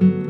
Hello,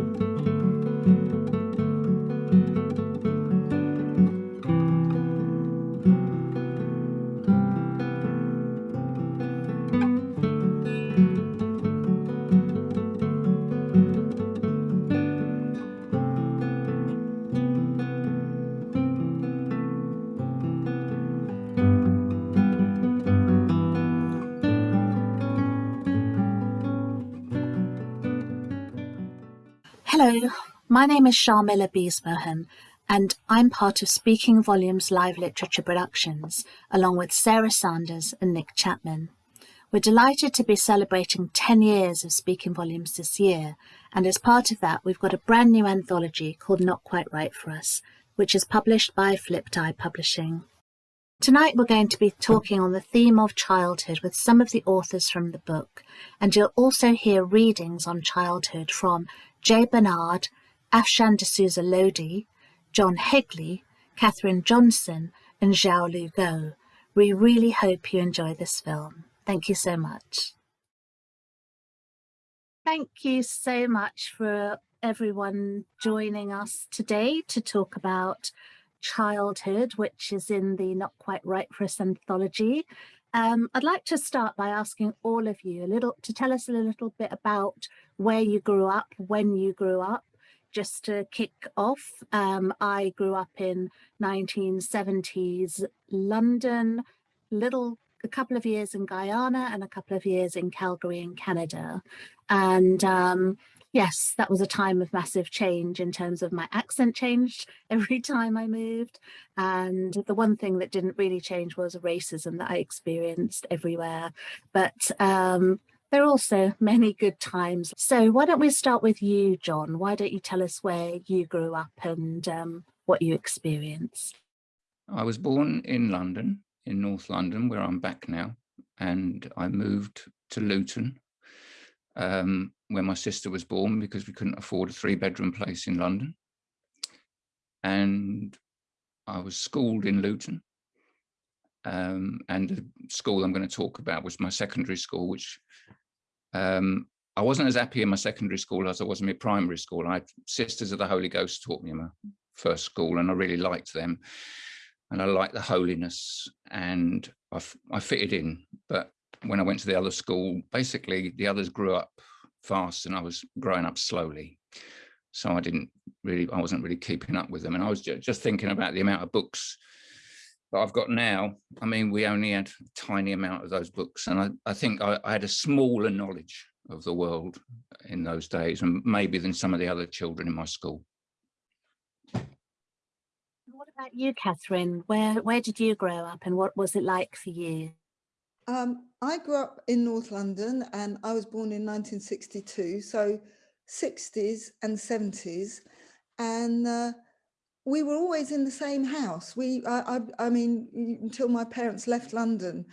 my name is Sharmilla Beezmohun and I'm part of Speaking Volumes Live Literature Productions along with Sarah Sanders and Nick Chapman. We're delighted to be celebrating 10 years of Speaking Volumes this year and as part of that we've got a brand new anthology called Not Quite Right For Us which is published by Flipped Eye Publishing. Tonight we're going to be talking on the theme of childhood with some of the authors from the book and you'll also hear readings on childhood from Jay Bernard, Afshan D'Souza Lodhi, John Hegley, Catherine Johnson, and Xiaolu Guo. We really hope you enjoy this film. Thank you so much. Thank you so much for everyone joining us today to talk about childhood, which is in the Not Quite Right for Us anthology. Um, I'd like to start by asking all of you a little to tell us a little bit about where you grew up, when you grew up. Just to kick off, um, I grew up in 1970s London, little a couple of years in Guyana and a couple of years in Calgary in Canada. And um, yes, that was a time of massive change in terms of my accent changed every time I moved. And the one thing that didn't really change was racism that I experienced everywhere. But um, there are also many good times. So why don't we start with you, John? Why don't you tell us where you grew up and um, what you experienced? I was born in London, in North London, where I'm back now. And I moved to Luton um, where my sister was born because we couldn't afford a three bedroom place in London. And I was schooled in Luton. Um, and the school I'm going to talk about was my secondary school, which um, I wasn't as happy in my secondary school as I was in my primary school. I Sisters of the Holy Ghost taught me in my first school and I really liked them. And I liked the holiness and I, I fitted in. But when I went to the other school, basically the others grew up fast and I was growing up slowly. So I didn't really, I wasn't really keeping up with them. And I was just thinking about the amount of books that I've got now. I mean, we only had a tiny amount of those books. And I, I think I, I had a smaller knowledge of the world in those days and maybe than some of the other children in my school. What about you, Catherine? Where, where did you grow up and what was it like for you? Um, I grew up in North London and I was born in 1962, so 60s and 70s. And uh, we were always in the same house. We, I, I, I mean, until my parents left London,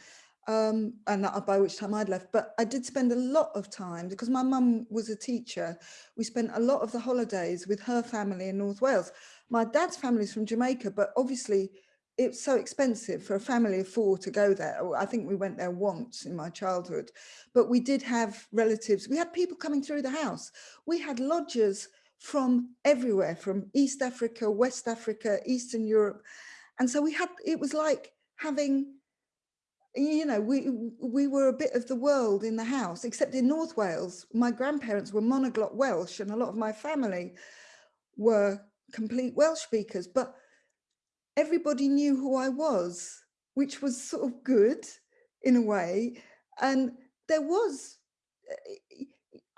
um, and by which time I'd left, but I did spend a lot of time because my mum was a teacher. We spent a lot of the holidays with her family in North Wales. My dad's family is from Jamaica, but obviously it's so expensive for a family of four to go there. I think we went there once in my childhood, but we did have relatives. We had people coming through the house. We had lodgers from everywhere, from East Africa, West Africa, Eastern Europe. And so we had, it was like having, you know, we, we were a bit of the world in the house, except in North Wales, my grandparents were monoglot Welsh and a lot of my family were complete Welsh speakers, but everybody knew who I was, which was sort of good in a way. And there was, eh,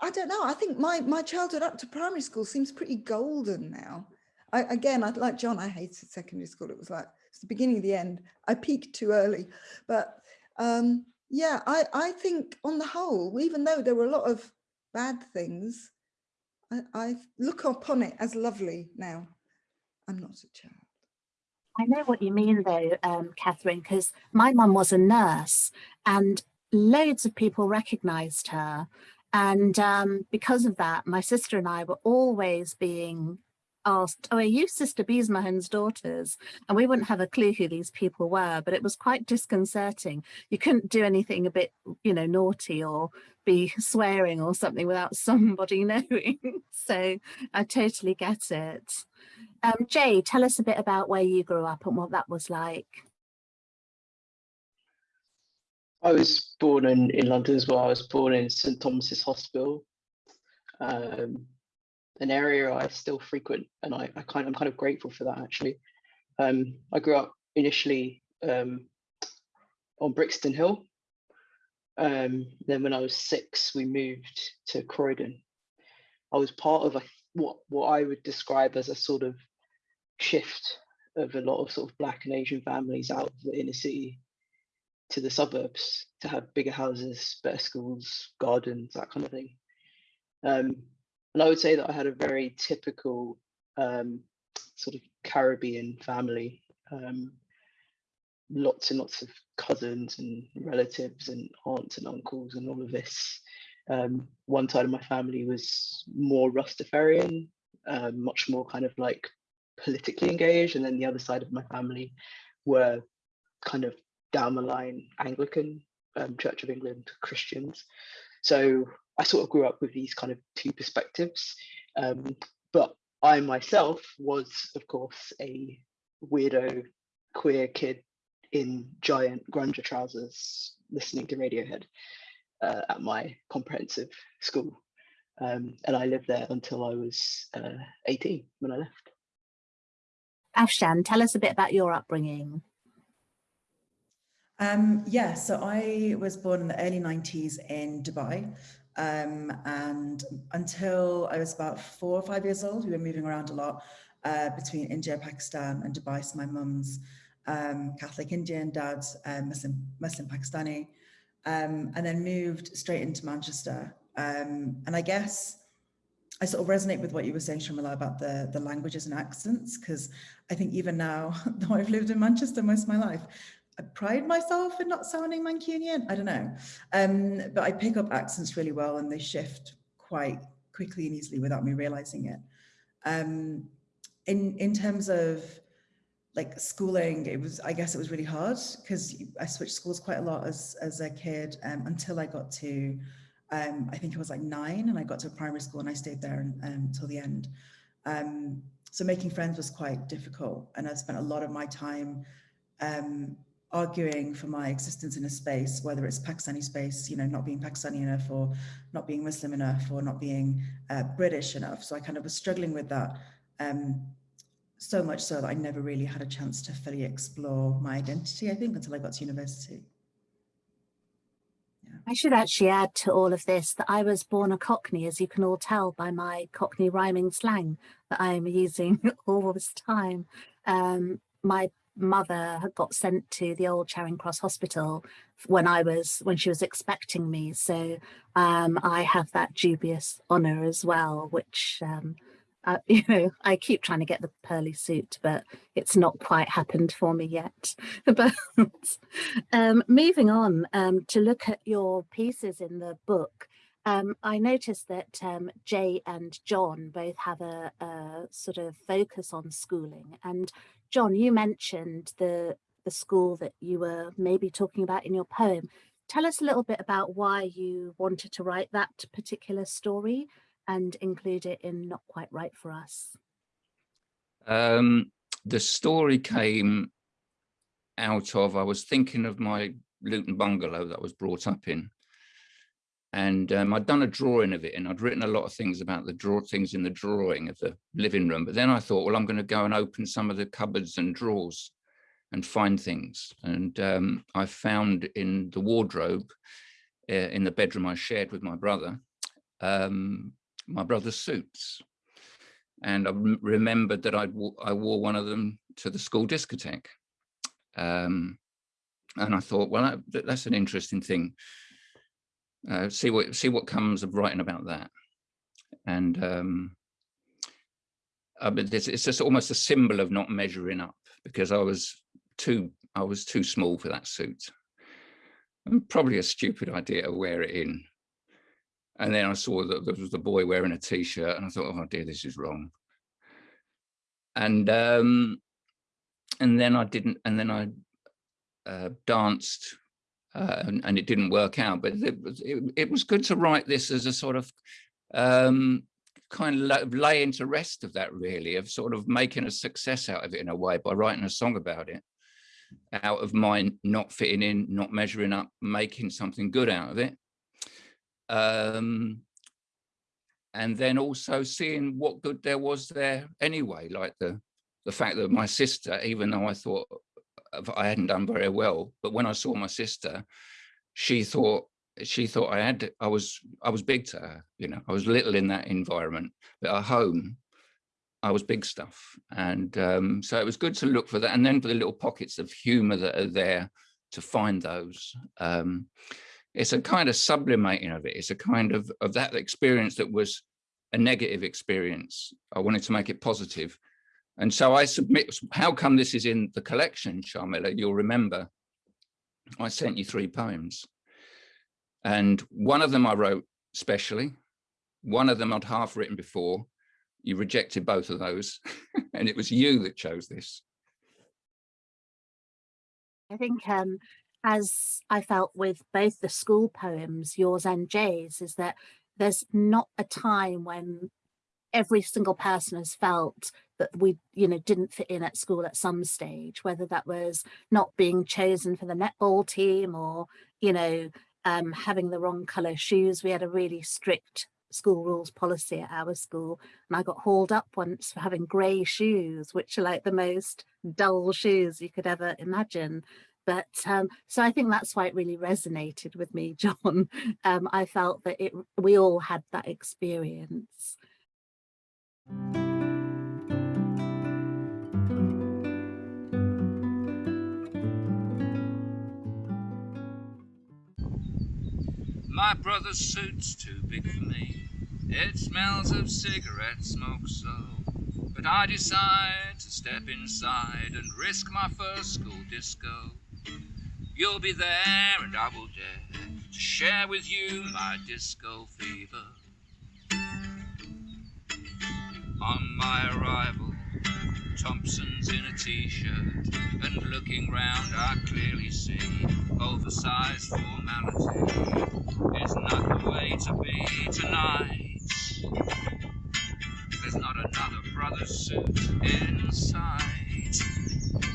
I don't know, I think my, my childhood up to primary school seems pretty golden now. I, again, I'd like John, I hated secondary school. It was like, it's the beginning of the end. I peaked too early. But um, yeah, I, I think on the whole, even though there were a lot of bad things, I, I look upon it as lovely now. I'm not a child. I know what you mean though, um, Catherine, because my mum was a nurse and loads of people recognised her. And um, because of that, my sister and I were always being asked, oh, are you Sister Beezmohun's daughters? And we wouldn't have a clue who these people were, but it was quite disconcerting. You couldn't do anything a bit, you know, naughty or be swearing or something without somebody knowing. so I totally get it. Um, Jay, tell us a bit about where you grew up and what that was like. I was born in, in London as well. I was born in St Thomas's Hospital, um, an area I still frequent, and I, I kind I'm kind of grateful for that actually. Um, I grew up initially um, on Brixton Hill. Um, then when I was six, we moved to Croydon. I was part of a, what what I would describe as a sort of shift of a lot of sort of black and Asian families out of the inner city to the suburbs to have bigger houses, better schools, gardens, that kind of thing. Um, and I would say that I had a very typical um, sort of Caribbean family. Um, lots and lots of cousins and relatives and aunts and uncles and all of this. Um, one side of my family was more Rastafarian, um, much more kind of like politically engaged, and then the other side of my family were kind of down the line Anglican, um, Church of England Christians. So I sort of grew up with these kind of two perspectives. Um, but I myself was, of course, a weirdo queer kid in giant grunge trousers listening to Radiohead uh, at my comprehensive school. Um, and I lived there until I was uh, 18 when I left. Afshan, tell us a bit about your upbringing. Um, yeah, so I was born in the early 90s in Dubai. Um, and until I was about four or five years old, we were moving around a lot uh, between India, Pakistan and Dubai. So my mum's um, Catholic Indian, dad's uh, Muslim, Muslim Pakistani, um, and then moved straight into Manchester. Um, and I guess I sort of resonate with what you were saying, Shamila, about the, the languages and accents, because I think even now, though I've lived in Manchester most of my life, I pride myself in not sounding Mancunian. I don't know. Um, but I pick up accents really well and they shift quite quickly and easily without me realizing it. Um, in, in terms of like schooling, it was, I guess it was really hard because I switched schools quite a lot as, as a kid um, until I got to, um, I think it was like nine and I got to a primary school and I stayed there until the end. Um, so making friends was quite difficult and I spent a lot of my time um, arguing for my existence in a space, whether it's Pakistani space, you know, not being Pakistani enough or not being Muslim enough or not being uh, British enough. So I kind of was struggling with that um, so much so that I never really had a chance to fully explore my identity, I think, until I got to university. I should actually add to all of this that I was born a Cockney, as you can all tell by my Cockney rhyming slang that I'm using all this time. Um, my mother had got sent to the old Charing Cross Hospital when I was when she was expecting me. So um, I have that dubious honour as well, which um, uh, you know I keep trying to get the pearly suit, but it's not quite happened for me yet. but um, moving on um, to look at your pieces in the book. Um, I noticed that um, Jay and John both have a, a, sort of focus on schooling and John, you mentioned the, the school that you were maybe talking about in your poem. Tell us a little bit about why you wanted to write that particular story and include it in Not Quite Right for Us. Um, the story came out of, I was thinking of my Luton bungalow that I was brought up in and um, I'd done a drawing of it and I'd written a lot of things about the draw things in the drawing of the living room. But then I thought, well, I'm going to go and open some of the cupboards and drawers and find things. And um, I found in the wardrobe uh, in the bedroom I shared with my brother, um, my brother's suits. And I remembered that I'd, I wore one of them to the school discotheque. Um, and I thought, well, that, that's an interesting thing uh, see what see what comes of writing about that. And um uh, it's, it's just almost a symbol of not measuring up because i was too i was too small for that suit. And probably a stupid idea to wear it in. And then i saw that there was the boy wearing a t-shirt and i thought oh dear this is wrong. And um, and then I didn't, and then I uh, danced, uh, and, and, it didn't work out. But it was it, it, was good to write this as a sort of um, kind of lay into rest of that, really, of sort of making a success out of it in a way by writing a song about it, out of my not fitting in, not measuring up, making something good out of it. Um, and then also seeing what good there was there anyway, like the the fact that my sister, even though I thought I hadn't done very well, but when I saw my sister, she thought she thought I had I was I was big to her, you know, I was little in that environment, but at home I was big stuff. And um, so it was good to look for that. And then for the little pockets of humor that are there to find those. Um, it's a kind of sublimating of it. It's a kind of, of that experience that was a negative experience. I wanted to make it positive. And so I submit, how come this is in the collection, Sharmilla? You'll remember I sent you three poems. And one of them I wrote specially. One of them I'd half written before. You rejected both of those. and it was you that chose this. I think um, as I felt with both the school poems, yours and Jay's, is that there's not a time when every single person has felt that we you know didn't fit in at school at some stage whether that was not being chosen for the netball team or you know um, having the wrong color shoes. We had a really strict school rules policy at our school and I got hauled up once for having grey shoes which are like the most dull shoes you could ever imagine. But um, so I think that's why it really resonated with me John. Um, I felt that it we all had that experience My brother's suit's too big for me. It smells of cigarette smoke so. But I decide to step inside and risk my first school disco. You'll be there and I will dare to share with you my disco fever. On my arrival, Thompson's in a t-shirt and looking round I clearly see oversized formality is not the way to be tonight. There's not another brother's suit in sight.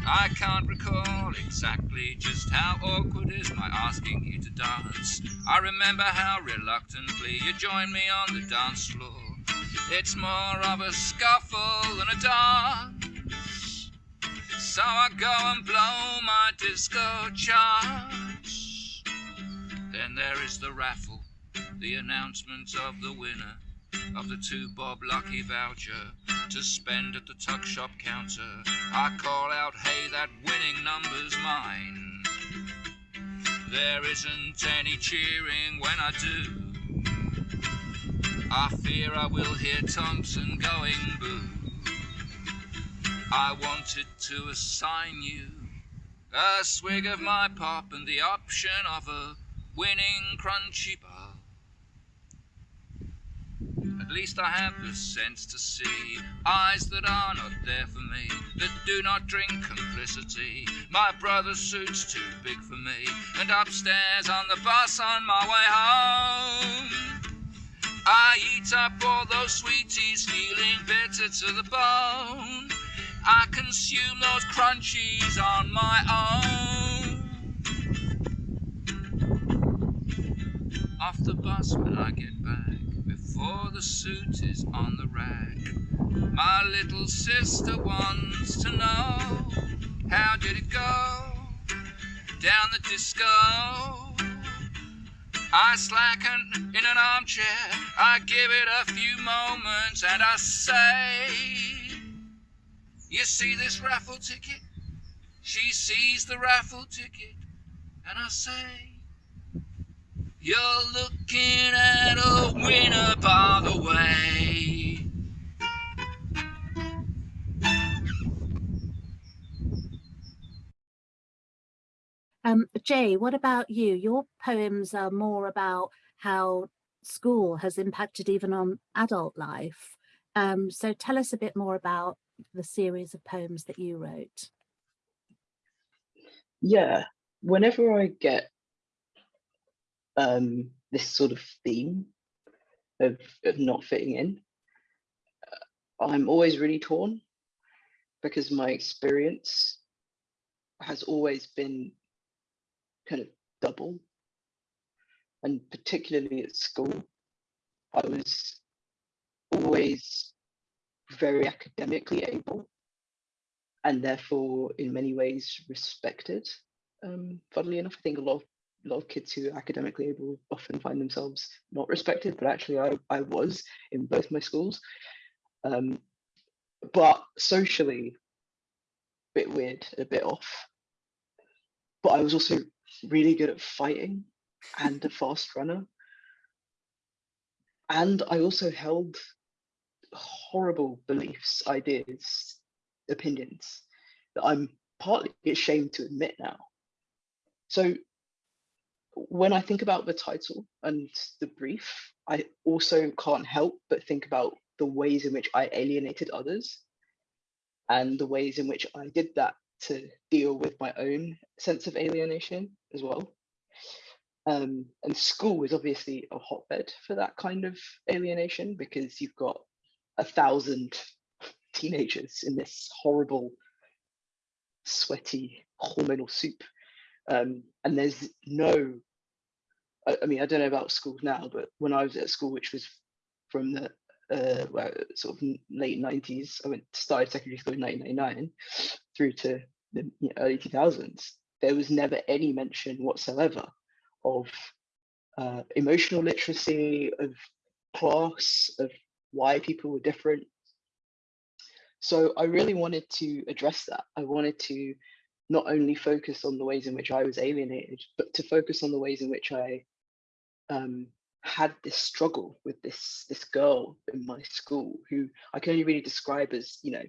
I can't recall exactly just how awkward is my asking you to dance. I remember how reluctantly you joined me on the dance floor. It's more of a scuffle than a dance. So I go and blow my disco charge. Then there is the raffle, the announcement of the winner of the two bob lucky voucher to spend at the tuck shop counter. I call out, hey, that winning number's mine. There isn't any cheering when I do. I fear I will hear Thompson going boo. I wanted to assign you a swig of my pop and the option of a winning crunchy bar. At least I have the sense to see eyes that are not there for me, that do not drink complicity. My brother's suit's too big for me, and upstairs on the bus on my way home. I eat up all those sweeties, feeling bitter to the bone. I consume those crunchies on my own. Off the bus when I get back, before the suit is on the rack. My little sister wants to know how did it go down the disco? I slacken in an armchair, I give it a few moments and I say, You see this raffle ticket? She sees the raffle ticket and I say, You're looking at a winner by the way. Um, Jay, what about you? Your poems are more about how school has impacted even on adult life. Um, so tell us a bit more about the series of poems that you wrote? Yeah, whenever I get um, this sort of theme of, of not fitting in, uh, I'm always really torn because my experience has always been kind of double. And particularly at school, I was always very academically able and therefore in many ways respected. Um, funnily enough, I think a lot of a lot of kids who are academically able often find themselves not respected, but actually I, I was in both my schools. Um, but socially, a bit weird, a bit off. But I was also really good at fighting and a fast runner. And I also held horrible beliefs, ideas, opinions that I'm partly ashamed to admit now. So when I think about the title and the brief, I also can't help but think about the ways in which I alienated others and the ways in which I did that to deal with my own sense of alienation as well. Um, and school is obviously a hotbed for that kind of alienation because you've got a thousand teenagers in this horrible, sweaty, hormonal soup. Um, and there's no, I, I, mean, I don't know about schools now, but when I was at school, which was from the uh, well, sort of late 90s, I went started secondary school in 1999 through to the you know, early 2000s, there was never any mention whatsoever of uh, emotional literacy, of class, of why people were different. So I really wanted to address that. I wanted to not only focus on the ways in which I was alienated, but to focus on the ways in which I um, had this struggle with this this girl in my school who I can only really describe as you know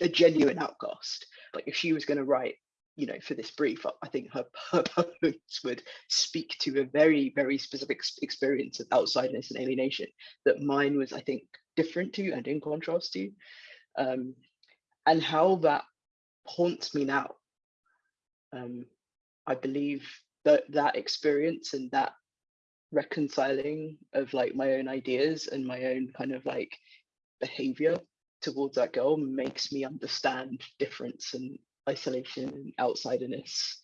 a genuine outcast. Like if she was going to write, you know, for this brief, I think her, her poems would speak to a very, very specific experience of outsideness and alienation that mine was, I think, different to and in contrast to. Um, and how that haunts me now. Um, I believe that that experience and that reconciling of like my own ideas and my own kind of like behavior towards that girl makes me understand difference and isolation and outsiderness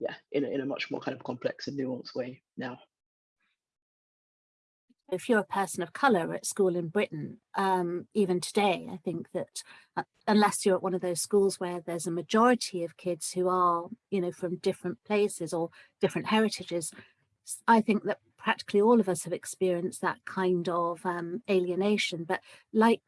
yeah in a, in a much more kind of complex and nuanced way now if you're a person of colour at school in Britain, um, even today, I think that uh, unless you're at one of those schools where there's a majority of kids who are, you know, from different places or different heritages, I think that practically all of us have experienced that kind of um, alienation. But like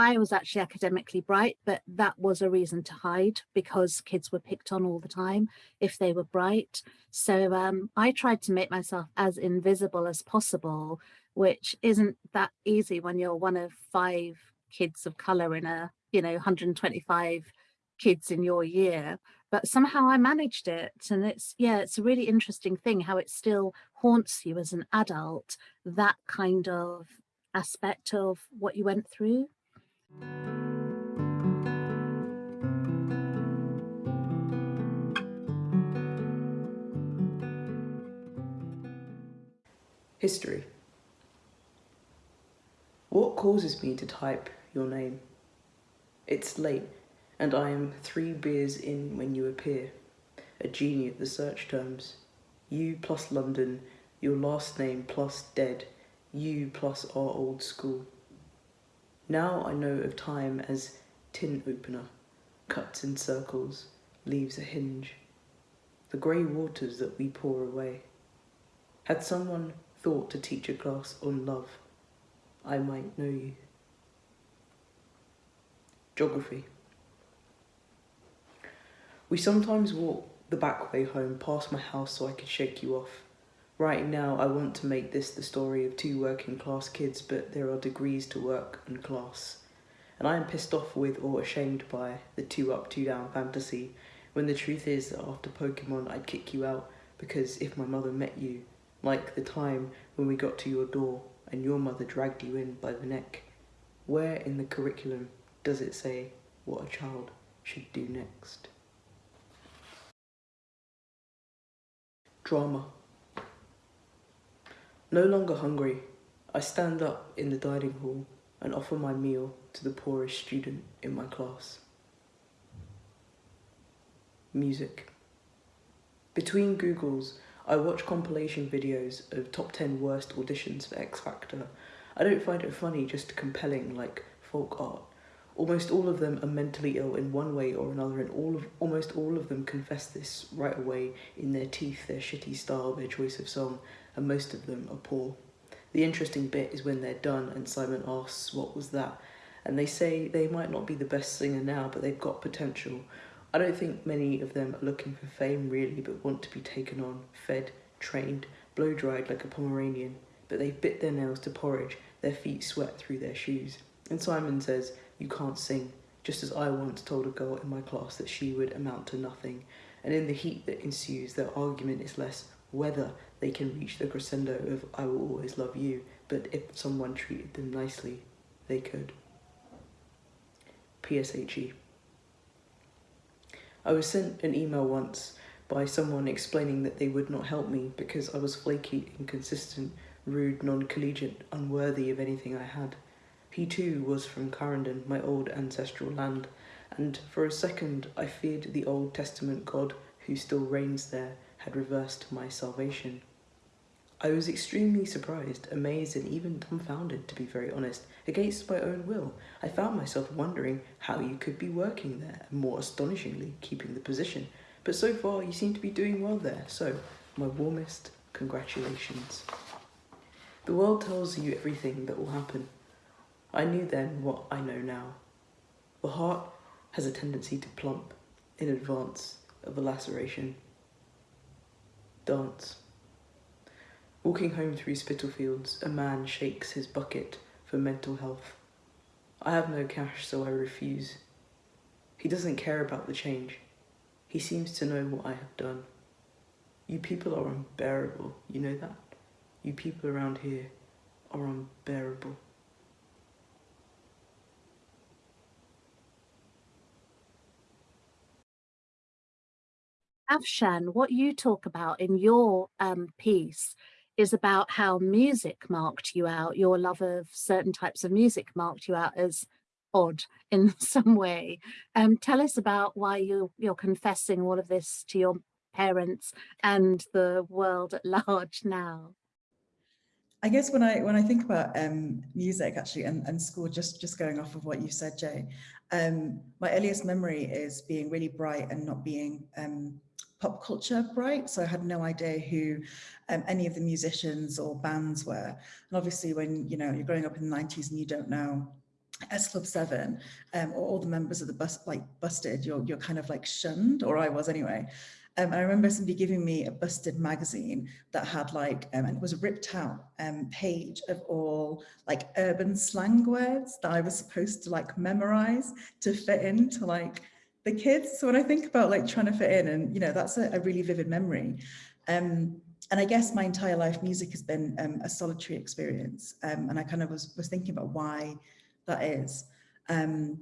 I was actually academically bright, but that was a reason to hide because kids were picked on all the time if they were bright. So um, I tried to make myself as invisible as possible, which isn't that easy when you're one of five kids of color in a, you know, 125 kids in your year. But somehow I managed it. And it's, yeah, it's a really interesting thing how it still haunts you as an adult, that kind of aspect of what you went through. History. What causes me to type your name? It's late, and I am three beers in when you appear, a genie at the search terms. You plus London, your last name plus dead, you plus our old school. Now I know of time as tin opener, cuts in circles, leaves a hinge. The grey waters that we pour away. Had someone thought to teach a class on love, I might know you. Geography. We sometimes walk the back way home past my house so I could shake you off. Right now, I want to make this the story of two working class kids, but there are degrees to work and class. And I am pissed off with or ashamed by the two up, two down fantasy, when the truth is that after Pokemon, I'd kick you out because if my mother met you, like the time when we got to your door and your mother dragged you in by the neck, where in the curriculum does it say what a child should do next? Drama. No longer hungry, I stand up in the dining hall and offer my meal to the poorest student in my class. Music. Between Googles, I watch compilation videos of top 10 worst auditions for X Factor. I don't find it funny, just compelling like folk art. Almost all of them are mentally ill in one way or another, and all of almost all of them confess this right away in their teeth, their shitty style, their choice of song, and most of them are poor. The interesting bit is when they're done and Simon asks, What was that? And they say they might not be the best singer now, but they've got potential. I don't think many of them are looking for fame really, but want to be taken on, fed, trained, blow dried like a Pomeranian. But they've bit their nails to porridge, their feet sweat through their shoes. And Simon says, You can't sing, just as I once told a girl in my class that she would amount to nothing. And in the heat that ensues, their argument is less whether they can reach the crescendo of I will always love you, but if someone treated them nicely, they could. PSHE. I was sent an email once by someone explaining that they would not help me because I was flaky, inconsistent, rude, non-collegiate, unworthy of anything I had. He too was from Clarendon, my old ancestral land, and for a second I feared the Old Testament God who still reigns there had reversed my salvation. I was extremely surprised, amazed, and even dumbfounded, to be very honest. Against my own will, I found myself wondering how you could be working there, and more astonishingly, keeping the position. But so far, you seem to be doing well there, so my warmest congratulations. The world tells you everything that will happen. I knew then what I know now. The heart has a tendency to plump in advance of a laceration. Dance. Walking home through Spitalfields, a man shakes his bucket for mental health. I have no cash, so I refuse. He doesn't care about the change. He seems to know what I have done. You people are unbearable, you know that? You people around here are unbearable. Afshan, what you talk about in your um, piece is about how music marked you out, your love of certain types of music marked you out as odd in some way. Um, tell us about why you, you're confessing all of this to your parents and the world at large now. I guess when I when I think about um, music actually and, and school, just just going off of what you said, Jay, um, my earliest memory is being really bright and not being um, pop culture bright. So I had no idea who um, any of the musicians or bands were. And obviously when, you know, you're growing up in the 90s and you don't know S Club 7 um, or all the members of the bus, like Busted, you're, you're kind of like shunned, or I was anyway. Um, I remember somebody giving me a Busted magazine that had like, um, and it was a ripped out um, page of all like urban slang words that I was supposed to like memorize to fit into like the kids. So when I think about like trying to fit in and, you know, that's a, a really vivid memory. Um, and I guess my entire life music has been um, a solitary experience. Um, and I kind of was, was thinking about why that is. Um,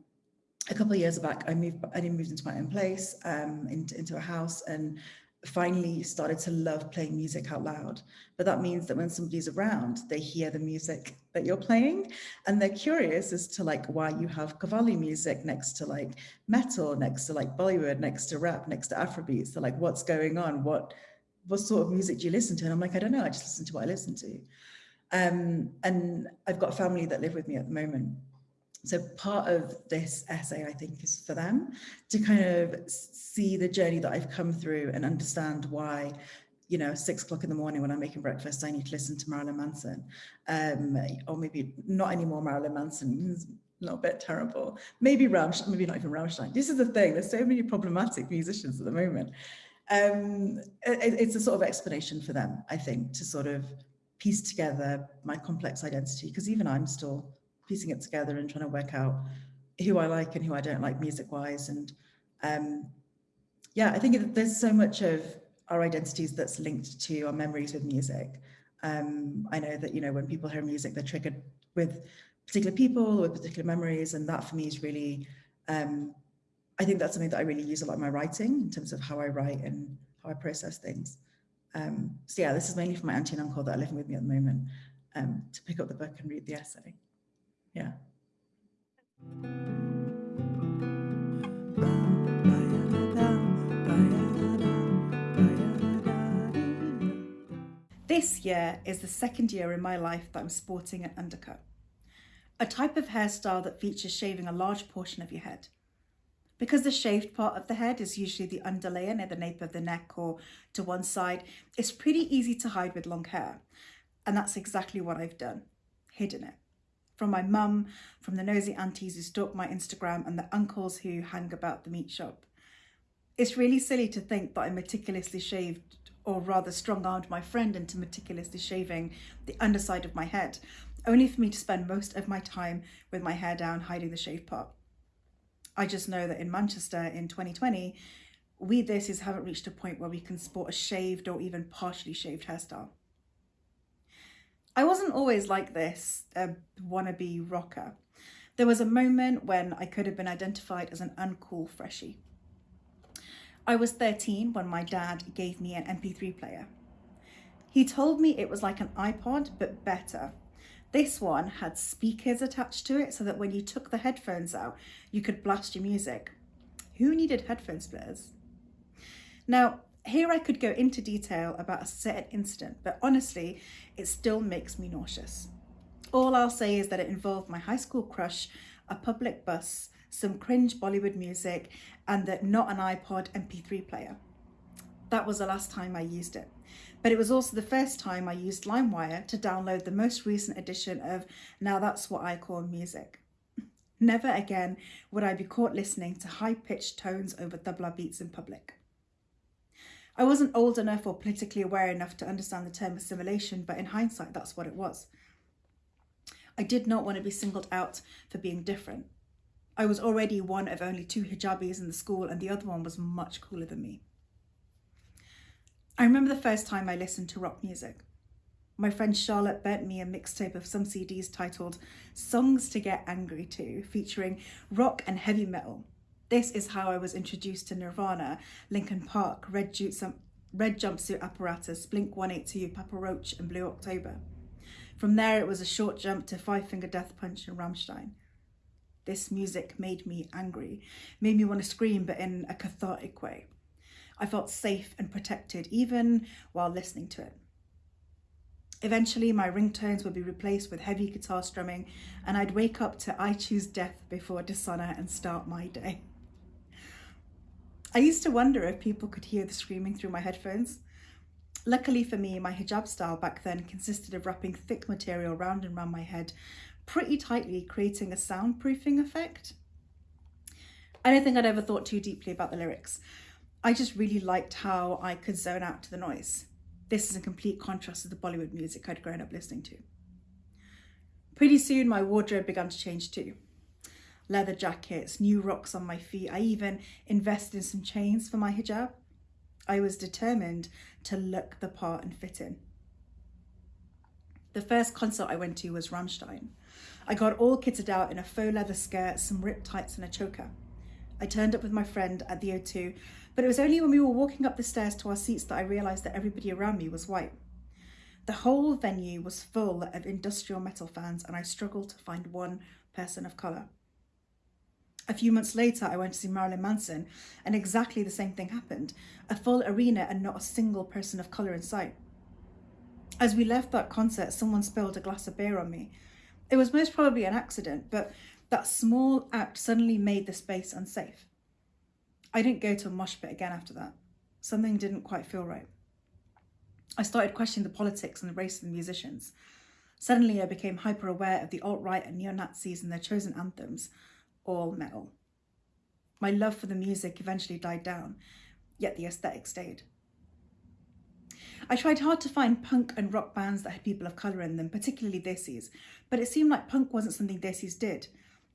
a couple of years back, I moved, I moved into my own place, um, into, into a house and finally started to love playing music out loud. But that means that when somebody's around, they hear the music that you're playing and they're curious as to like why you have Qawwali music next to like metal, next to like Bollywood, next to rap, next to Afrobeats. They're like, what's going on? What, what sort of music do you listen to? And I'm like, I don't know, I just listen to what I listen to. Um, and I've got a family that live with me at the moment so part of this essay, I think, is for them to kind of see the journey that I've come through and understand why, you know, six o'clock in the morning when I'm making breakfast, I need to listen to Marilyn Manson, um, or maybe not anymore Marilyn Manson, a little bit terrible. Maybe Rammstein, maybe not even Rammstein. This is the thing, there's so many problematic musicians at the moment. Um, it, it's a sort of explanation for them, I think, to sort of piece together my complex identity, because even I'm still piecing it together and trying to work out who I like and who I don't like music wise. And um, yeah, I think there's so much of our identities that's linked to our memories with music. Um, I know that, you know, when people hear music, they're triggered with particular people or particular memories. And that for me is really, um, I think that's something that I really use a lot in my writing in terms of how I write and how I process things. Um, so yeah, this is mainly for my auntie and uncle that are living with me at the moment um, to pick up the book and read the essay. Yeah. This year is the second year in my life that I'm sporting an undercut, a type of hairstyle that features shaving a large portion of your head. Because the shaved part of the head is usually the underlayer near the nape of the neck or to one side, it's pretty easy to hide with long hair. And that's exactly what I've done, hidden it. From my mum, from the nosy aunties who stalk my Instagram and the uncles who hang about the meat shop. It's really silly to think that I meticulously shaved or rather strong-armed my friend into meticulously shaving the underside of my head, only for me to spend most of my time with my hair down hiding the shave part. I just know that in Manchester in 2020, we Desis haven't reached a point where we can sport a shaved or even partially shaved hairstyle. I wasn't always like this, a wannabe rocker. There was a moment when I could have been identified as an uncool freshie. I was 13 when my dad gave me an MP3 player. He told me it was like an iPod, but better. This one had speakers attached to it so that when you took the headphones out, you could blast your music. Who needed headphone splitters? Now, here I could go into detail about a certain incident, but honestly, it still makes me nauseous. All I'll say is that it involved my high school crush, a public bus, some cringe Bollywood music, and the not an iPod MP3 player. That was the last time I used it. But it was also the first time I used LimeWire to download the most recent edition of Now That's What I Call Music. Never again would I be caught listening to high-pitched tones over tabla beats in public. I wasn't old enough or politically aware enough to understand the term assimilation, but in hindsight, that's what it was. I did not want to be singled out for being different. I was already one of only two hijabis in the school and the other one was much cooler than me. I remember the first time I listened to rock music. My friend Charlotte bent me a mixtape of some CDs titled Songs to Get Angry To, featuring rock and heavy metal. This is how I was introduced to Nirvana, Linkin Park, Red, Jumpsuit, um, Red Jumpsuit Apparatus, Blink-182, Papa Roach and Blue October. From there, it was a short jump to Five Finger Death Punch and Rammstein. This music made me angry, made me want to scream, but in a cathartic way. I felt safe and protected, even while listening to it. Eventually, my ringtones would be replaced with heavy guitar strumming, and I'd wake up to I Choose Death before dishonor and start my day. I used to wonder if people could hear the screaming through my headphones. Luckily for me, my hijab style back then consisted of wrapping thick material round and round my head pretty tightly, creating a soundproofing effect. I don't think I'd ever thought too deeply about the lyrics. I just really liked how I could zone out to the noise. This is a complete contrast to the Bollywood music I'd grown up listening to. Pretty soon my wardrobe began to change too. Leather jackets, new rocks on my feet. I even invested in some chains for my hijab. I was determined to look the part and fit in. The first concert I went to was Rammstein. I got all kitted out in a faux leather skirt, some ripped tights and a choker. I turned up with my friend at the O2, but it was only when we were walking up the stairs to our seats that I realised that everybody around me was white. The whole venue was full of industrial metal fans and I struggled to find one person of colour. A few months later, I went to see Marilyn Manson and exactly the same thing happened. A full arena and not a single person of colour in sight. As we left that concert, someone spilled a glass of beer on me it was most probably an accident, but that small act suddenly made the space unsafe. I didn't go to a mosh pit again after that. Something didn't quite feel right. I started questioning the politics and the race of the musicians. Suddenly I became hyper aware of the alt-right and neo-Nazis and their chosen anthems, all metal. My love for the music eventually died down, yet the aesthetic stayed. I tried hard to find punk and rock bands that had people of colour in them, particularly Desis, but it seemed like punk wasn't something Desis did.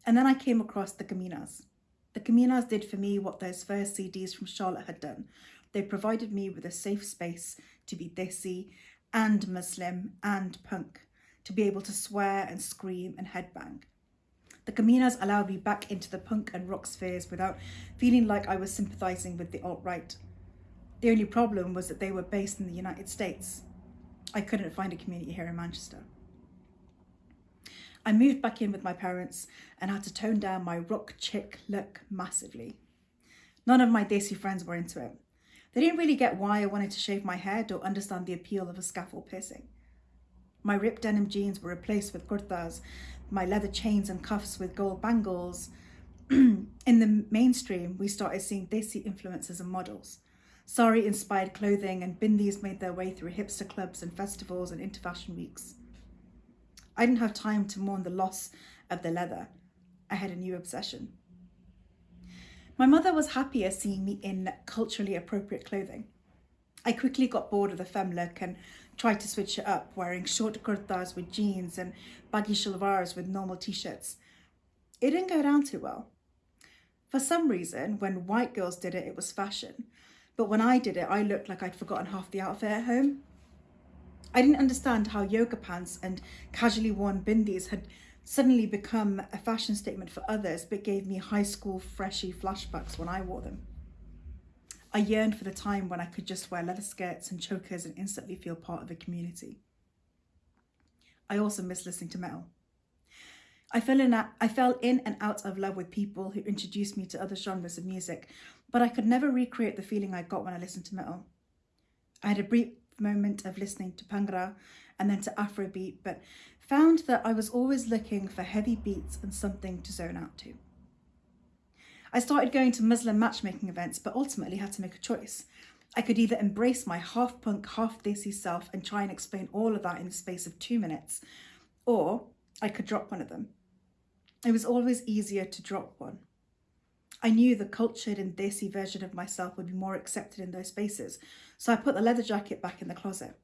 And then I came across the Kominas. The Kominas did for me what those first CDs from Charlotte had done. They provided me with a safe space to be Desi and Muslim and punk, to be able to swear and scream and headbang. The Kominas allowed me back into the punk and rock spheres without feeling like I was sympathising with the alt-right. The only problem was that they were based in the United States. I couldn't find a community here in Manchester. I moved back in with my parents and had to tone down my rock chick look massively. None of my Desi friends were into it. They didn't really get why I wanted to shave my head or understand the appeal of a scaffold piercing. My ripped denim jeans were replaced with kurtas, my leather chains and cuffs with gold bangles. in the mainstream, we started seeing Desi influencers and models. Sari inspired clothing and bindis made their way through hipster clubs and festivals and into fashion weeks. I didn't have time to mourn the loss of the leather. I had a new obsession. My mother was happier seeing me in culturally appropriate clothing. I quickly got bored of the femme look and tried to switch it up, wearing short kurtas with jeans and baggy shalwars with normal t-shirts. It didn't go down too well. For some reason, when white girls did it, it was fashion. But when I did it, I looked like I'd forgotten half the outfit at home. I didn't understand how yoga pants and casually worn bindis had suddenly become a fashion statement for others, but gave me high school freshy flashbacks when I wore them. I yearned for the time when I could just wear leather skirts and chokers and instantly feel part of a community. I also miss listening to metal. I fell, in I fell in and out of love with people who introduced me to other genres of music, but I could never recreate the feeling I got when I listened to metal. I had a brief moment of listening to Bhangra and then to Afrobeat, but found that I was always looking for heavy beats and something to zone out to. I started going to Muslim matchmaking events, but ultimately had to make a choice. I could either embrace my half punk, half desi self and try and explain all of that in the space of two minutes, or I could drop one of them. It was always easier to drop one. I knew the cultured and desi version of myself would be more accepted in those spaces, so I put the leather jacket back in the closet.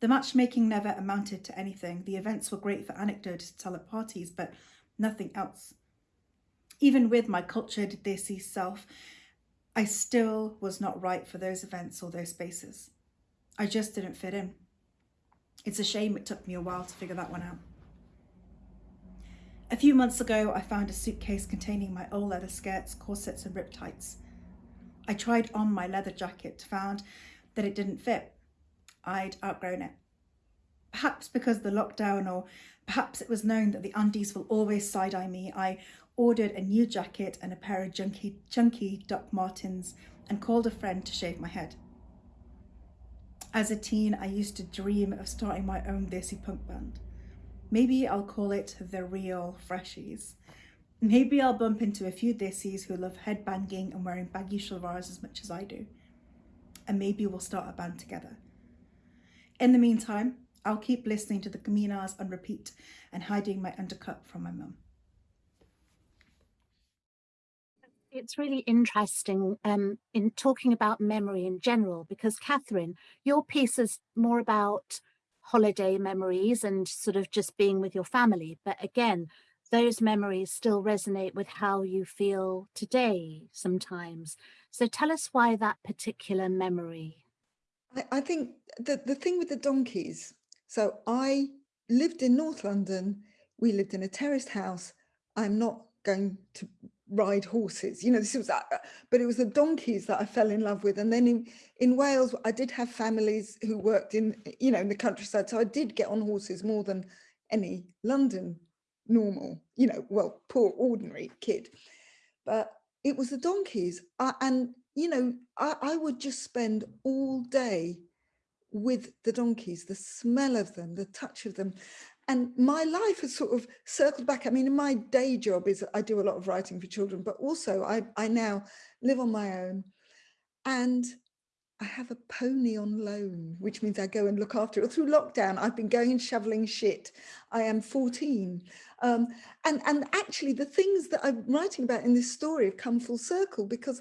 The matchmaking never amounted to anything. The events were great for anecdotes to tell at parties, but nothing else. Even with my cultured Desi self, I still was not right for those events or those spaces. I just didn't fit in. It's a shame it took me a while to figure that one out. A few months ago, I found a suitcase containing my old leather skirts, corsets and rip tights. I tried on my leather jacket, found that it didn't fit. I'd outgrown it. Perhaps because the lockdown or perhaps it was known that the undies will always side-eye me, I ordered a new jacket and a pair of junky, chunky Doc Martens and called a friend to shave my head. As a teen, I used to dream of starting my own Desi punk band. Maybe I'll call it The Real Freshies. Maybe I'll bump into a few Desis who love headbanging and wearing baggy shalwars as much as I do. And maybe we'll start a band together. In the meantime, I'll keep listening to the Kominas on repeat and hiding my undercut from my mum. It's really interesting um, in talking about memory in general, because Catherine, your piece is more about holiday memories and sort of just being with your family. But again, those memories still resonate with how you feel today sometimes. So tell us why that particular memory. I, I think the, the thing with the donkeys, so I lived in North London, we lived in a terraced house. I'm not going to ride horses, you know, this was, uh, but it was the donkeys that I fell in love with. And then in, in Wales, I did have families who worked in, you know, in the countryside. So I did get on horses more than any London normal, you know, well, poor ordinary kid. But it was the donkeys. Uh, and you know, I, I would just spend all day with the donkeys, the smell of them, the touch of them. And my life has sort of circled back. I mean, my day job is I do a lot of writing for children, but also I, I now live on my own. And I have a pony on loan, which means I go and look after it. Through lockdown, I've been going and shoveling shit. I am 14. Um, and, and actually the things that I'm writing about in this story have come full circle because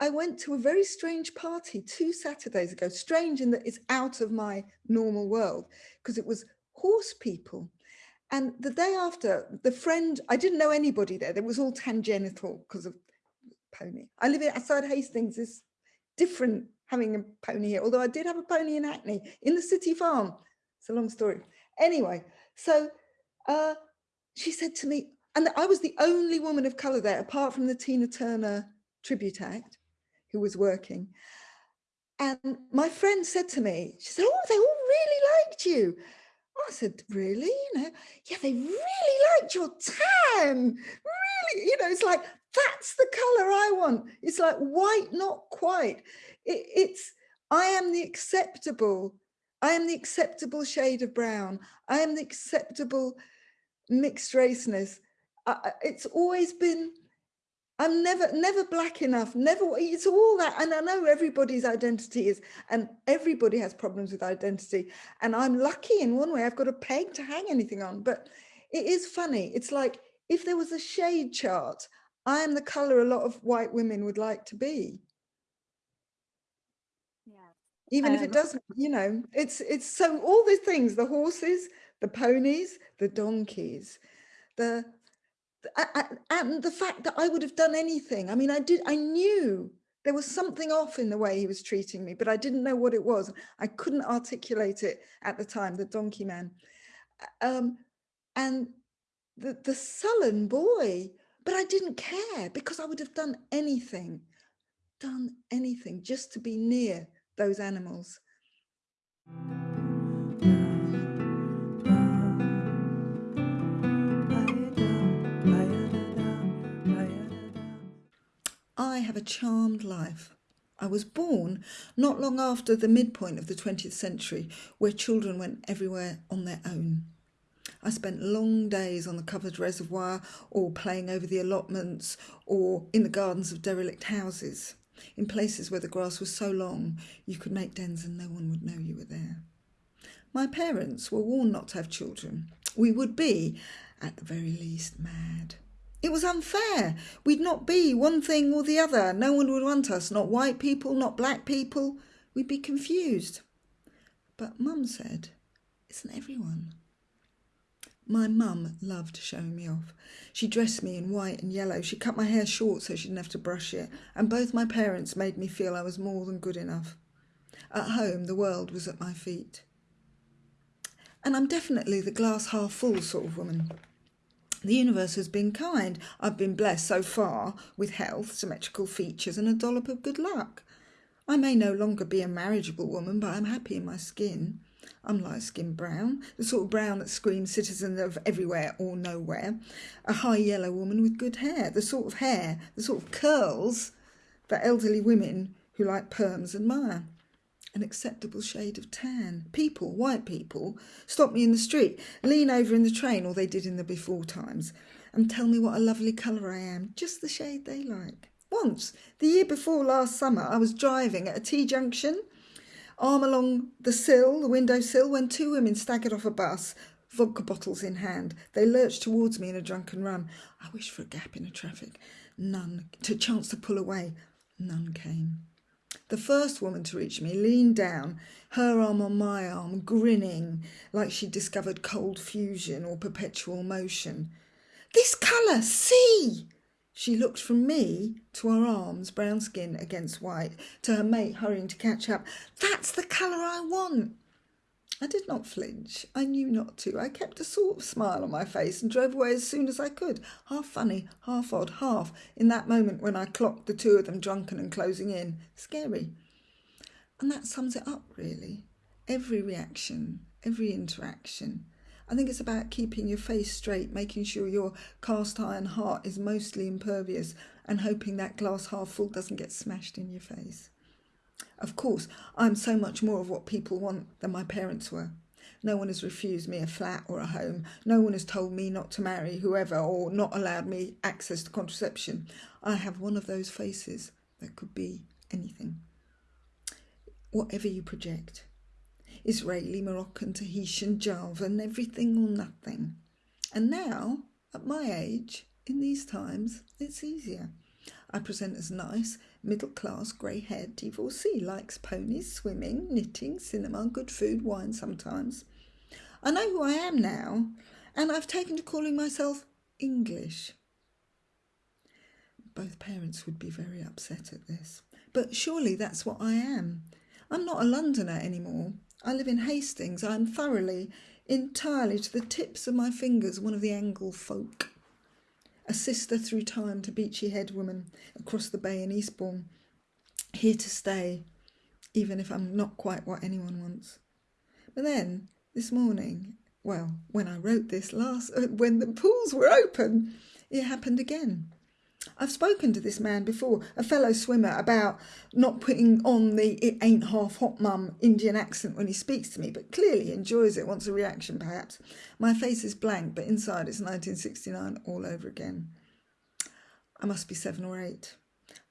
I went to a very strange party two Saturdays ago, strange in that it's out of my normal world, because it was horse people. And the day after, the friend, I didn't know anybody there. There was all tangential because of pony. I live outside Hastings. It's different having a pony here, although I did have a pony in Hackney, in the city farm. It's a long story. Anyway, so uh, she said to me, and I was the only woman of colour there, apart from the Tina Turner tribute act, who was working. And my friend said to me, she said, oh, they all really liked you. I said, really? You know, yeah, they really liked your tan. Really, you know, it's like, that's the color I want. It's like white, not quite. It, it's, I am the acceptable, I am the acceptable shade of brown. I am the acceptable mixed raceness. I, it's always been I'm never, never black enough, never, it's all that. And I know everybody's identity is, and everybody has problems with identity. And I'm lucky in one way, I've got a peg to hang anything on. But it is funny. It's like if there was a shade chart, I am the color a lot of white women would like to be. Yeah. Even if it Um, doesn't, you know, it's, it's so all the things, the horses, the ponies, the donkeys, the, and the fact that I would have done anything. I mean, I did, I knew there was something off in the way he was treating me, but I didn't know what it was. I couldn't articulate it at the time, the donkey man. Um, and the, the sullen boy, but I didn't care because I would have done anything, done anything just to be near those animals. I have a charmed life. I was born not long after the midpoint of the 20th century, where children went everywhere on their own. I spent long days on the covered reservoir or playing over the allotments or in the gardens of derelict houses, in places where the grass was so long you could make dens and no one would know you were there. My parents were warned not to have children. We would be, at the very least, mad. It was unfair. We'd not be one thing or the other. No one would want us, not white people, not black people. We'd be confused. But Mum said, Isn't everyone? My mum loved showing me off. She dressed me in white and yellow. She cut my hair short so she didn't have to brush it. And both my parents made me feel I was more than good enough. At home, the world was at my feet. And I'm definitely the glass half full sort of woman. The universe has been kind. I've been blessed so far with health, symmetrical features, and a dollop of good luck. I may no longer be a marriageable woman, but I'm happy in my skin. I'm light skinned brown, the sort of brown that screams citizen of everywhere or nowhere. A high yellow woman with good hair, the sort of hair, the sort of curls that elderly women who like perms admire an acceptable shade of tan. People, white people, stop me in the street, lean over in the train, or they did in the before times, and tell me what a lovely colour I am, just the shade they like. Once, the year before last summer, I was driving at a T junction, arm along the sill, the window sill, when two women staggered off a bus, vodka bottles in hand. They lurched towards me in a drunken run. I wished for a gap in the traffic. None, to chance to pull away. None came. The first woman to reach me leaned down, her arm on my arm, grinning like she'd discovered cold fusion or perpetual motion. This colour, see! She looked from me to her arms, brown skin against white, to her mate hurrying to catch up. That's the colour I want. I did not flinch. I knew not to. I kept a sort of smile on my face and drove away as soon as I could, half funny, half odd, half in that moment when I clocked the two of them drunken and closing in. Scary. And that sums it up, really. Every reaction, every interaction. I think it's about keeping your face straight, making sure your cast iron heart is mostly impervious, and hoping that glass half full doesn't get smashed in your face. Of course, I'm so much more of what people want than my parents were. No one has refused me a flat or a home. No one has told me not to marry whoever or not allowed me access to contraception. I have one of those faces that could be anything. Whatever you project. Israeli, Moroccan, Tahitian, Javan, everything or nothing. And now, at my age, in these times, it's easier. I present as nice, middle class, grey haired divorcee, likes ponies, swimming, knitting, cinema, good food, wine sometimes. I know who I am now, and I've taken to calling myself English. Both parents would be very upset at this, but surely that's what I am. I'm not a Londoner anymore. I live in Hastings. I'm thoroughly, entirely to the tips of my fingers one of the Angle folk. A sister through time to Beachy Head woman across the bay in Eastbourne. Here to stay, even if I'm not quite what anyone wants. But then, this morning, well, when I wrote this last, when the pools were open, it happened again. I've spoken to this man before, a fellow swimmer, about not putting on the it ain't half hot mum Indian accent when he speaks to me, but clearly enjoys it, wants a reaction perhaps. My face is blank, but inside it's 1969 all over again. I must be seven or eight.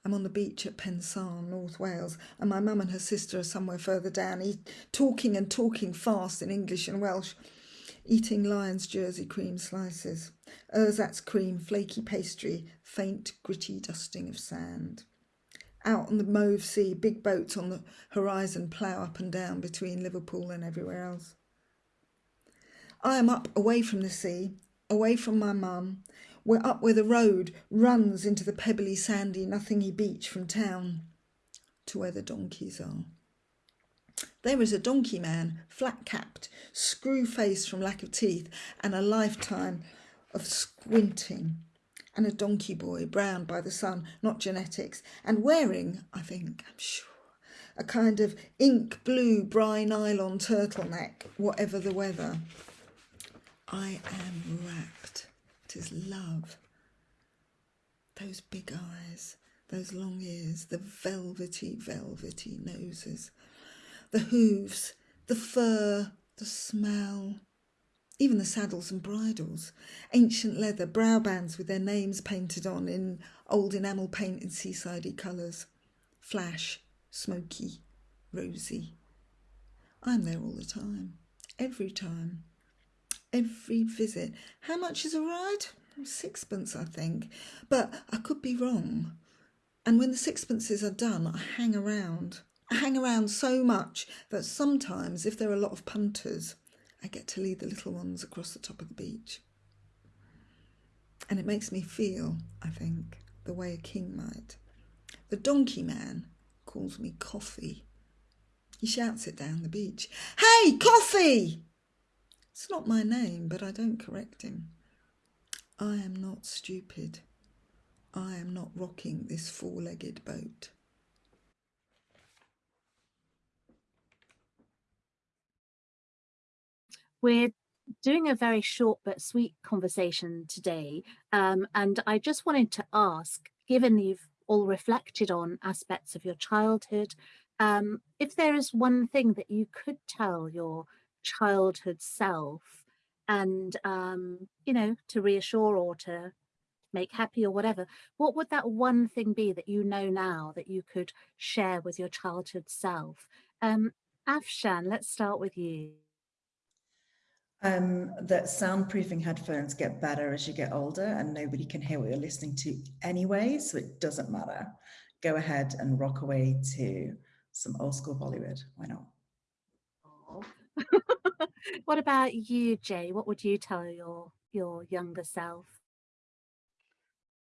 I'm on the beach at Pensarn, North Wales, and my mum and her sister are somewhere further down, talking and talking fast in English and Welsh eating Lyons' Jersey cream slices, Oh, ersatz cream, flaky pastry, faint gritty dusting of sand. Out on the mauve sea, big boats on the horizon plough up and down between Liverpool and everywhere else. I am up away from the sea, away from my mum. We're up where the road runs into the pebbly, sandy, nothingy beach from town to where the donkeys are. There is a donkey man, flat capped, screw faced from lack of teeth, and a lifetime of squinting, and a donkey boy, browned by the sun, not genetics, and wearing, I think, I'm sure, a kind of ink blue Bri-Nylon turtleneck, whatever the weather. I am rapt. Tis love. Those big eyes, those long ears, the velvety, velvety noses the hooves, the fur, the smell, even the saddles and bridles, ancient leather, brow bands with their names painted on in old enamel paint in seasidey colours, flash, smoky, rosy. I'm there all the time, every time, every visit. How much is a ride? Sixpence, I think, but I could be wrong. And when the sixpences are done, I hang around. I hang around so much that sometimes, if there are a lot of punters, I get to lead the little ones across the top of the beach. And it makes me feel, I think, the way a king might. The donkey man calls me coffee. He shouts it down the beach. Hey, coffee! It's not my name, but I don't correct him. I am not stupid. I am not rocking this four-legged boat. We're doing a very short but sweet conversation today. Um, and I just wanted to ask, given you've all reflected on aspects of your childhood, um, if there is one thing that you could tell your childhood self and, um, you know, to reassure or to make happy or whatever, what would that one thing be that you know now that you could share with your childhood self? Um, Afshan, let's start with you um, that soundproofing headphones get better as you get older and nobody can hear what you're listening to anyway, so it doesn't matter. Go ahead and rock away to some old school Bollywood. Why not? what about you, Jay? What would you tell your your younger self?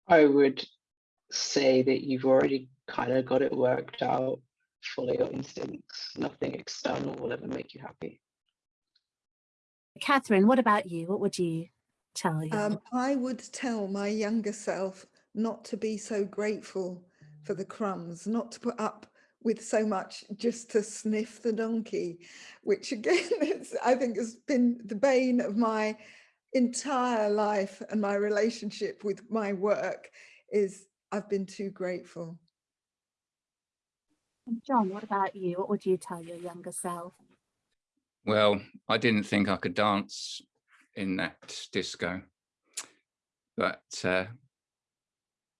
I would say that you've already kind of got it worked out. Follow your instincts. Nothing external will ever make you happy. Catherine, what about you? What would you tell you? Um, I would tell my younger self not to be so grateful for the crumbs, not to put up with so much just to sniff the donkey, which again, I think has been the bane of my entire life and my relationship with my work is I've been too grateful. John, what about you? What would you tell your younger self? Well, I didn't think I could dance in that disco, but uh,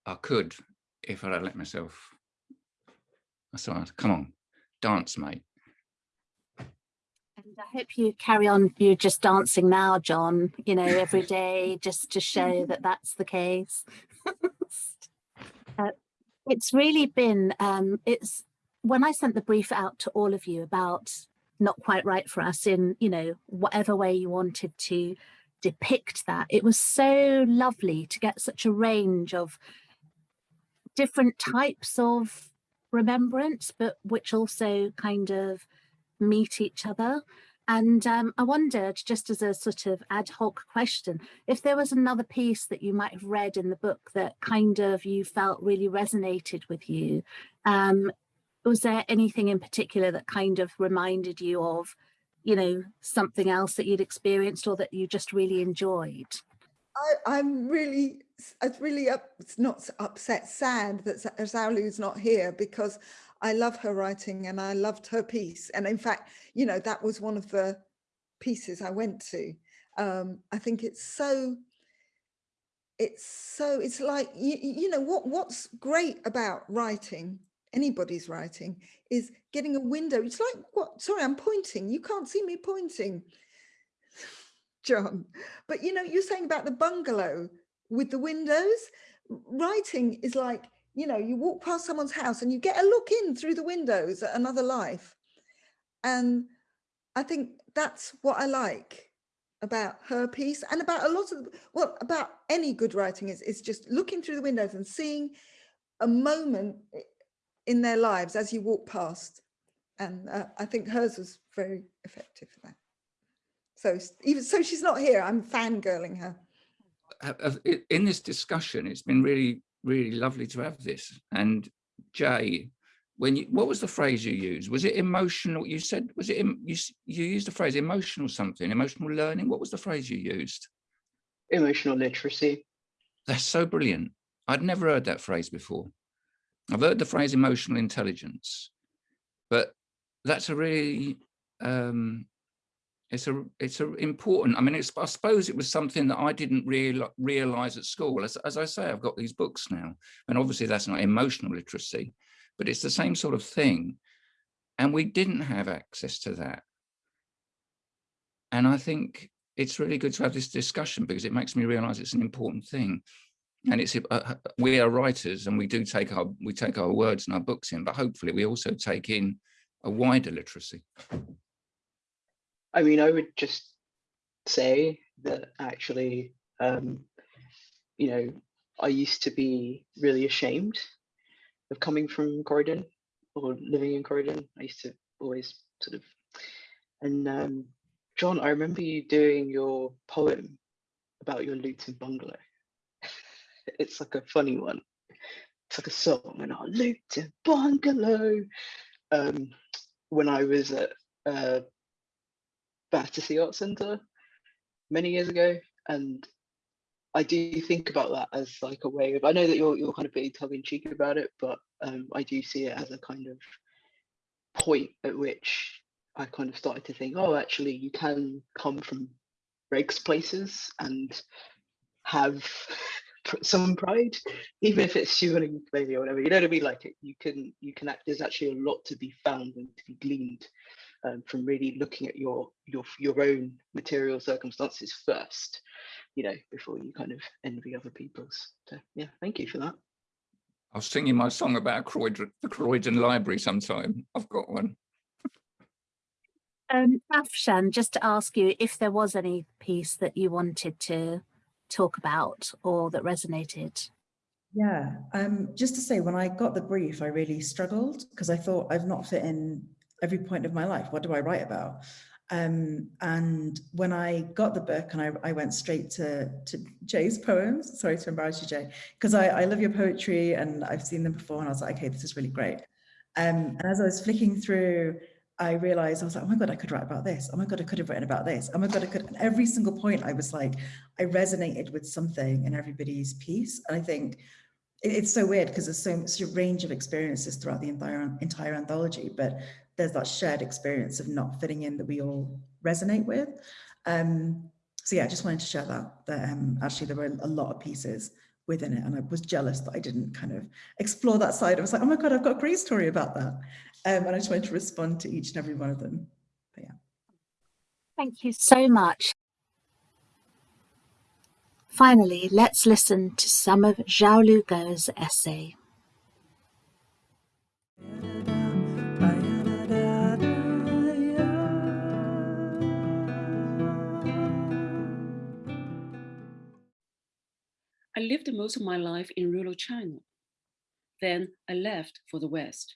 I could if I'd let myself. So I come on, dance, mate. And I hope you carry on, you're just dancing now, John, you know, every day, just to show that that's the case. uh, it's really been, um, it's when I sent the brief out to all of you about not quite right for us in, you know, whatever way you wanted to depict that. It was so lovely to get such a range of different types of remembrance, but which also kind of meet each other. And um, I wondered, just as a sort of ad hoc question, if there was another piece that you might have read in the book that kind of you felt really resonated with you. Um, was there anything in particular that kind of reminded you of, you know, something else that you'd experienced or that you just really enjoyed? I, I'm really, it's really up, it's not upset, sad that Xiaolu's not here because I love her writing and I loved her piece. And in fact, you know, that was one of the pieces I went to. Um, I think it's so, it's so, it's like, you, you know, what what's great about writing, anybody's writing, is getting a window. It's like, what, sorry, I'm pointing. You can't see me pointing, John. But, you know, you're saying about the bungalow with the windows. Writing is like, you know, you walk past someone's house and you get a look in through the windows at another life. And I think that's what I like about her piece and about a lot of, well, about any good writing is, is just looking through the windows and seeing a moment in their lives as you walk past. And uh, I think hers was very effective for that. So even so she's not here, I'm fangirling her. In this discussion, it's been really really lovely to have this. And Jay, when you, what was the phrase you used? Was it emotional? You said, was it, you, you used the phrase emotional something, emotional learning. What was the phrase you used? Emotional literacy. That's so brilliant. I'd never heard that phrase before. I've heard the phrase emotional intelligence, but that's a really um, it's a it's a important i mean i suppose it was something that i didn't real, realize at school. As, as i say i've got these books now and obviously that's not emotional literacy but it's the same sort of thing and we didn't have access to that. And i think it's really good to have this discussion because it makes me realize it's an important thing and it's uh, uh, we are writers and we do take our we take our words and our books in but hopefully we also take in a wider literacy I mean, I would just say that actually, um, you know, I used to be really ashamed of coming from Croydon or living in Croydon. I used to always sort of, and um, John, I remember you doing your poem about your Luton bungalow. It's like a funny one. It's like a song, and our Luton bungalow. Um, when I was at uh, Battersea Art Centre many years ago, and I do think about that as like a way of. I know that you're you're kind of being tongue in cheek about it, but um, I do see it as a kind of point at which I kind of started to think, oh, actually, you can come from regs places and have some pride, even if it's shivering maybe or whatever. You know what I mean? Like it, you can you can act. There's actually a lot to be found and to be gleaned um, from really looking at your your your own material circumstances first, you know, before you kind of envy other people's. So yeah, thank you for that. I'll sing you my song about Croydon, the Croydon Library sometime. I've got one. Um, Afshan, just to ask you if there was any piece that you wanted to talk about or that resonated. Yeah, um, just to say, when I got the brief, I really struggled because I thought I've not fit in every point of my life. What do I write about? Um, and when I got the book and I, I went straight to, to Jay's poems, sorry to embarrass you, Jay, because I, I love your poetry and I've seen them before and I was like, okay, this is really great. Um, and as I was flicking through, I realized I was like, oh my God, I could write about this. Oh my God, I could have written about this. Oh my God, I could. And every single point I was like, I resonated with something in everybody's piece. And I think it's so weird because there's so such a range of experiences throughout the entire entire anthology, but there's that shared experience of not fitting in that we all resonate with. Um, so yeah, I just wanted to share that, that um, actually there were a lot of pieces within it and I was jealous that I didn't kind of explore that side. I was like, oh my God, I've got a great story about that. Um, and I just wanted to respond to each and every one of them. But yeah. Thank you so much. Finally, let's listen to some of Xiaolu Guo's essay. Lived most of my life in rural China. Then I left for the West.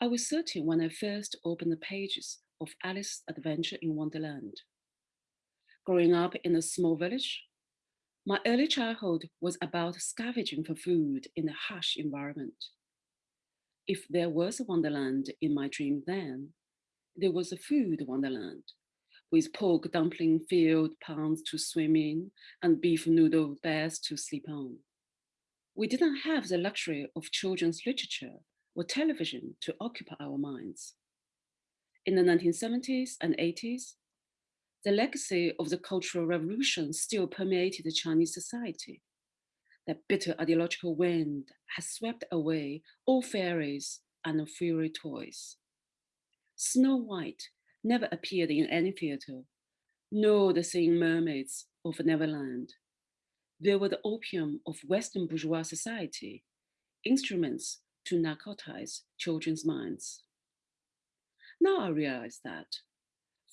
I was 13 when I first opened the pages of Alice's Adventure in Wonderland. Growing up in a small village, my early childhood was about scavenging for food in a harsh environment. If there was a wonderland in my dream then, there was a food wonderland with pork dumpling filled ponds to swim in and beef noodle beds to sleep on. We didn't have the luxury of children's literature or television to occupy our minds. In the 1970s and 80s, the legacy of the Cultural Revolution still permeated Chinese society. That bitter ideological wind has swept away all fairies and fairy toys. Snow White never appeared in any theater, nor the singing mermaids of Neverland. They were the opium of Western bourgeois society, instruments to narcotize children's minds. Now I realize that,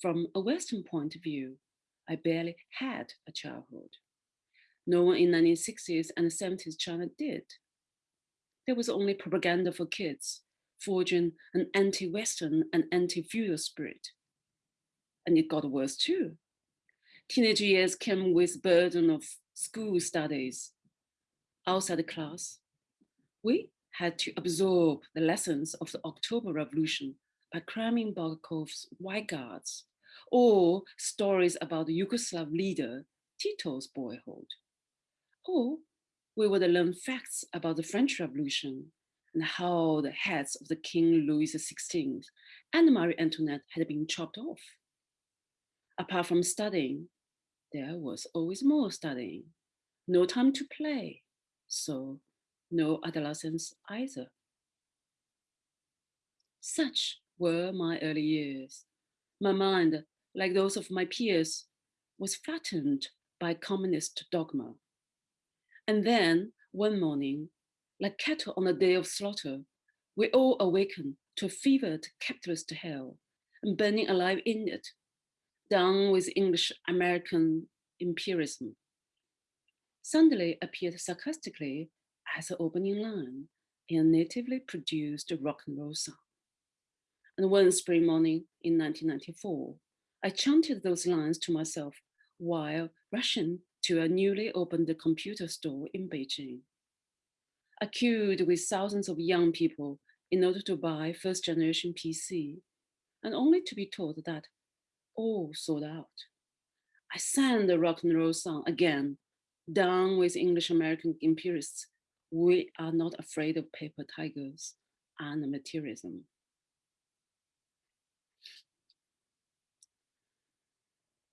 from a Western point of view, I barely had a childhood. No one in 1960s and 70s China did. There was only propaganda for kids, forging an anti-Western and anti-feudal spirit. And it got worse too. Teenage years came with burden of school studies, outside the class. We had to absorb the lessons of the October Revolution by cramming Bulgakov's White Guards or stories about the Yugoslav leader Tito's boyhood. Or we would learn facts about the French Revolution and how the heads of the King Louis XVI and Marie Antoinette had been chopped off. Apart from studying, there was always more studying, no time to play, so no adolescence either. Such were my early years. My mind, like those of my peers, was flattened by communist dogma. And then, one morning, like cattle on a day of slaughter, we all awaken to a fevered capitalist hell and burning alive in it, down with English American imperialism. Suddenly appeared sarcastically as an opening line in a natively produced rock and roll song. And one spring morning in 1994, I chanted those lines to myself while rushing to a newly opened computer store in Beijing. I queued with thousands of young people in order to buy first generation PC, and only to be told that all sold out. I sang the rock and roll song again, down with English American imperialists. We are not afraid of paper tigers and materialism.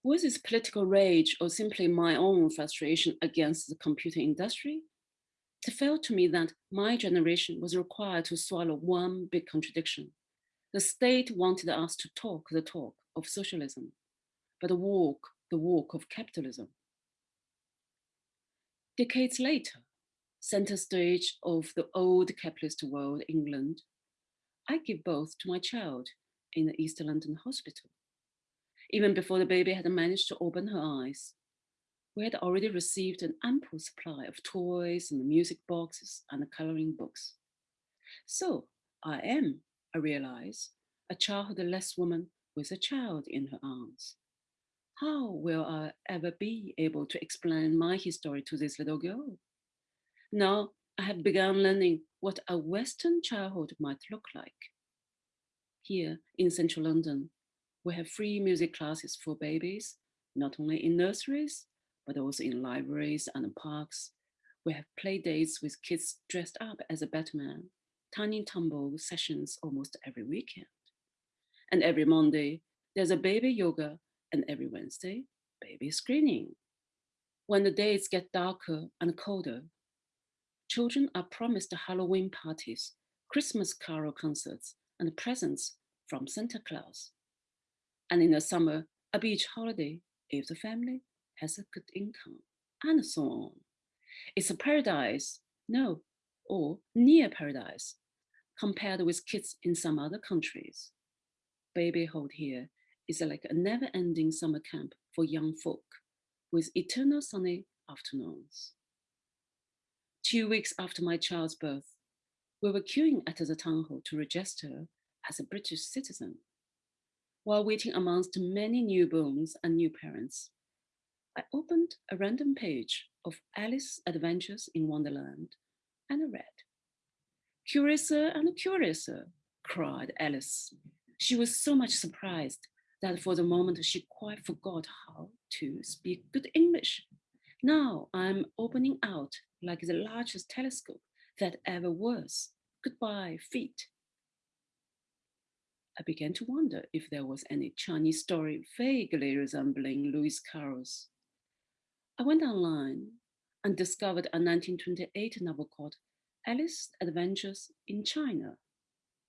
Was this political rage or simply my own frustration against the computer industry? It felt to me that my generation was required to swallow one big contradiction. The state wanted us to talk the talk of socialism, but walk the walk of capitalism. Decades later, center stage of the old capitalist world, England, I give birth to my child in the East London hospital. Even before the baby had managed to open her eyes, we had already received an ample supply of toys and music boxes and coloring books. So I am, I realize, a childless woman with a child in her arms. How will I ever be able to explain my history to this little girl? Now I have begun learning what a Western childhood might look like. Here in central London, we have free music classes for babies, not only in nurseries, but also in libraries and parks. We have play dates with kids dressed up as a Batman, tiny tumble sessions almost every weekend. And every Monday, there's a baby yoga, and every Wednesday, baby screening. When the days get darker and colder, children are promised Halloween parties, Christmas carol concerts, and presents from Santa Claus. And in the summer, a beach holiday if the family has a good income, and so on. It's a paradise, no, or near paradise, compared with kids in some other countries. Babyhood here is like a never-ending summer camp for young folk with eternal sunny afternoons. Two weeks after my child's birth, we were queuing at the town hall to register as a British citizen. While waiting amongst many newborns and new parents, I opened a random page of Alice's Adventures in Wonderland and I read, Curiouser and curiouser, cried Alice. She was so much surprised that for the moment she quite forgot how to speak good English. Now I'm opening out like the largest telescope that ever was. Goodbye, feet. I began to wonder if there was any Chinese story vaguely resembling Lewis Carroll's. I went online and discovered a 1928 novel called Alice's Adventures in China,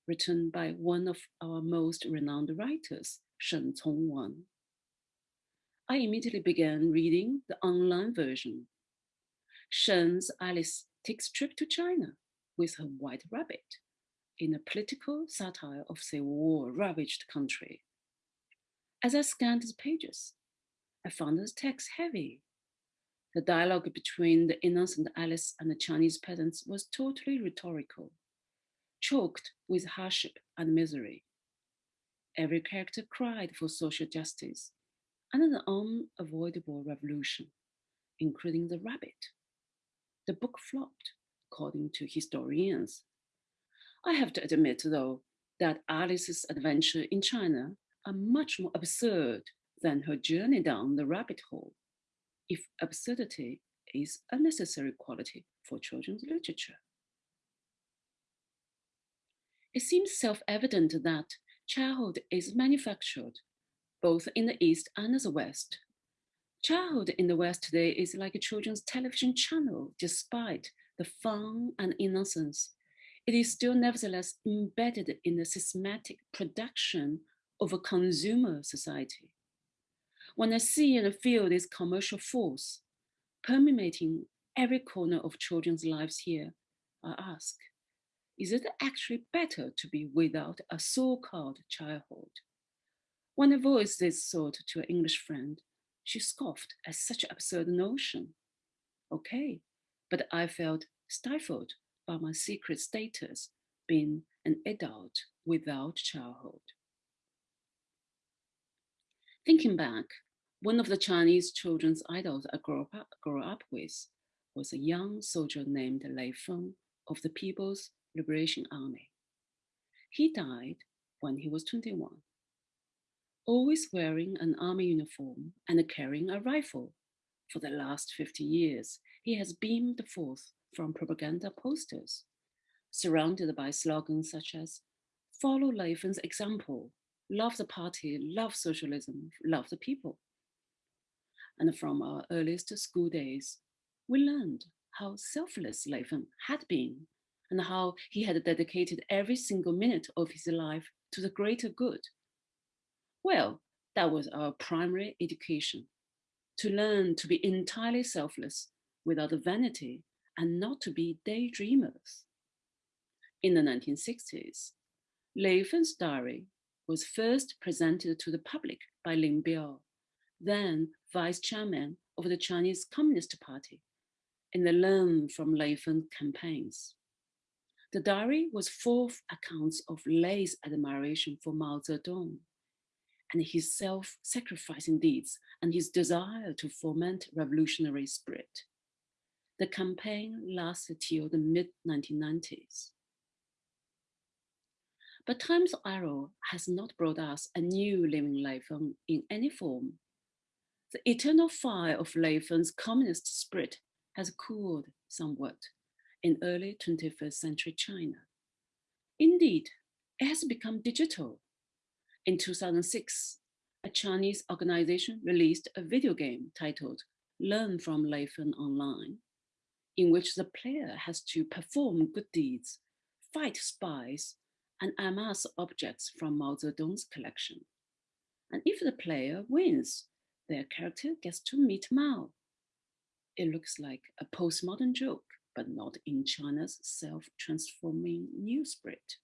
written by one of our most renowned writers, Shen Congwen. I immediately began reading the online version. Shen's Alice takes trip to China with her white rabbit in a political satire of the war-ravaged country. As I scanned the pages, I found the text heavy. The dialogue between the innocent Alice and the Chinese peasants was totally rhetorical, choked with hardship and misery. Every character cried for social justice and an unavoidable revolution, including the rabbit. The book flopped, according to historians. I have to admit, though, that Alice's adventure in China are much more absurd than her journey down the rabbit hole, if absurdity is a necessary quality for children's literature. It seems self-evident that childhood is manufactured both in the East and the West. Childhood in the West today is like a children's television channel, despite the fun and innocence. It is still nevertheless embedded in the systematic production of a consumer society. When I see and feel this commercial force permeating every corner of children's lives here, I ask, is it actually better to be without a so-called childhood? When I voiced this thought to an English friend, she scoffed at such absurd notion. Okay, but I felt stifled by my secret status being an adult without childhood. Thinking back, one of the Chinese children's idols I grew up, grew up with was a young soldier named Lei Feng of the People's Liberation Army. He died when he was 21 always wearing an army uniform and carrying a rifle. For the last 50 years, he has beamed forth from propaganda posters, surrounded by slogans such as, follow Lei Feng's example, love the party, love socialism, love the people. And from our earliest school days, we learned how selfless Lei Feng um, had been and how he had dedicated every single minute of his life to the greater good well, that was our primary education, to learn to be entirely selfless without vanity and not to be daydreamers. In the 1960s, Lei Feng's diary was first presented to the public by Lin Biao, then vice chairman of the Chinese Communist Party, in the Learn from Lei Feng campaigns. The diary was full of accounts of Lei's admiration for Mao Zedong, and his self-sacrificing deeds and his desire to foment revolutionary spirit. The campaign lasted till the mid-1990s. But time's arrow has not brought us a new living Lei Feng um, in any form. The eternal fire of Lei Feng's communist spirit has cooled somewhat in early 21st century China. Indeed, it has become digital in 2006, a Chinese organization released a video game titled Learn from Lei Feng Online, in which the player has to perform good deeds, fight spies, and amass objects from Mao Zedong's collection. And if the player wins, their character gets to meet Mao. It looks like a postmodern joke, but not in China's self-transforming newsprint.